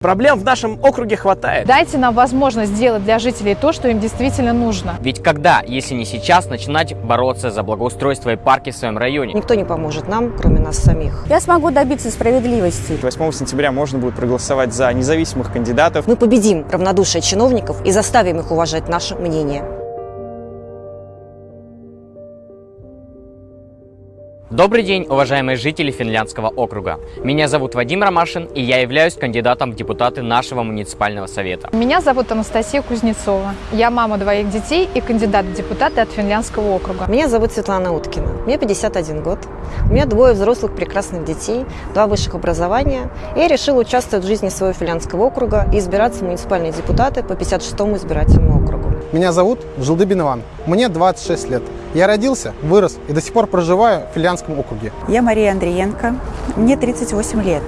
Проблем в нашем округе хватает. Дайте нам возможность сделать для жителей то, что им действительно нужно. Ведь когда, если не сейчас, начинать бороться за благоустройство и парки в своем районе? Никто не поможет нам, кроме нас самих. Я смогу добиться справедливости. 8 сентября можно будет проголосовать за независимых кандидатов. Мы победим равнодушие чиновников и заставим их уважать наше мнение. Добрый день, уважаемые жители Финляндского округа. Меня зовут Вадим Ромашин, и я являюсь кандидатом в депутаты нашего муниципального совета. Меня зовут Анастасия Кузнецова. Я мама двоих детей и кандидат в депутаты от Финляндского округа. Меня зовут Светлана Уткина. Мне 51 год. У меня двое взрослых прекрасных детей, два высших образования. И я решила участвовать в жизни своего Финляндского округа и избираться в муниципальные депутаты по 56-му избирательному округу. Меня зовут Жылдыбин Иван. Мне 26 лет. Я родился, вырос и до сих пор проживаю в Финляндском округе. Я Мария Андриенко, мне 38 лет.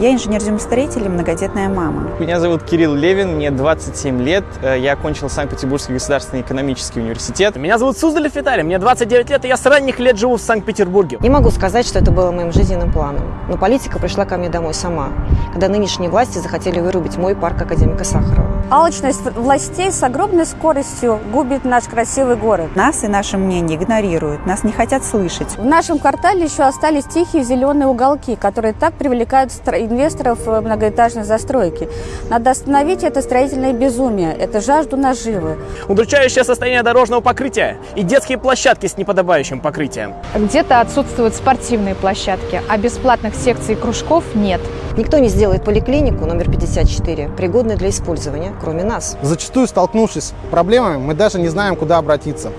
Я инженер-землестроитель и многодетная мама. Меня зовут Кирилл Левин, мне 27 лет. Э, Я окончил Санкт-Петербургский государственный экономический университет. Меня зовут Суздалев Виталий, мне 29 лет, и я с ранних лет живу в Санкт-Петербурге. Не могу сказать, что это было моим жизненным планом, но политика пришла ко мне домой сама, когда нынешние власти захотели вырубить мой парк академика Сахарова. Алчность властей с огромной скоростью губит наш красивый город. Нас и наше мнение игнорируют, нас не хотят слышать. В нашем квартале еще остались тихие зеленые уголки, которые так привлекают стро- инвесторов в многоэтажной застройки. Надо остановить это строительное безумие, это жажду наживы. Удручающее состояние дорожного покрытия и детские площадки с неподобающим покрытием. Где-то отсутствуют спортивные площадки, а бесплатных секций и кружков нет. Никто не сделает поликлинику номер 54 пригодной для использования, кроме нас. Зачастую, столкнувшись с проблемами, мы даже не знаем, куда обратиться.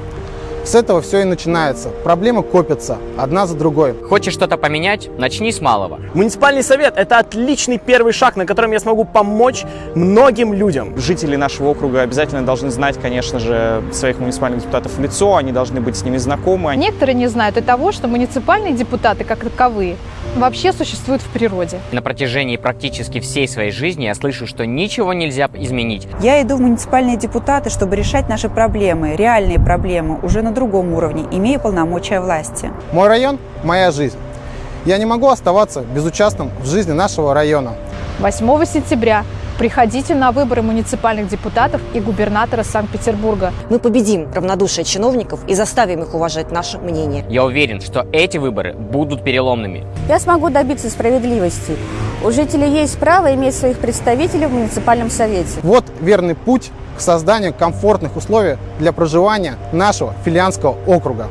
С этого все и начинается. Проблемы копятся, одна за другой. Хочешь что-то поменять? Начни с малого. Муниципальный совет – это отличный первый шаг, на котором я смогу помочь многим людям. Жители нашего округа обязательно должны знать, конечно же, своих муниципальных депутатов в лицо, они должны быть с ними знакомы. Некоторые не знают и того, что муниципальные депутаты, как таковые, вообще существуют в природе. На протяжении практически всей своей жизни я слышу, что ничего нельзя изменить. Я иду в муниципальные депутаты, чтобы решать наши проблемы, реальные проблемы, уже на другом уровне, имея полномочия власти. Мой район – моя жизнь. Я не могу оставаться безучастным в жизни нашего района. 8 сентября приходите на выборы муниципальных депутатов и губернатора Санкт-Петербурга. Мы победим равнодушие чиновников и заставим их уважать наше мнение. Я уверен, что эти выборы будут переломными. Я смогу добиться справедливости. У жителей есть право иметь своих представителей в муниципальном совете. Вот верный путь к созданию комфортных условий для проживания нашего Финляндского округа.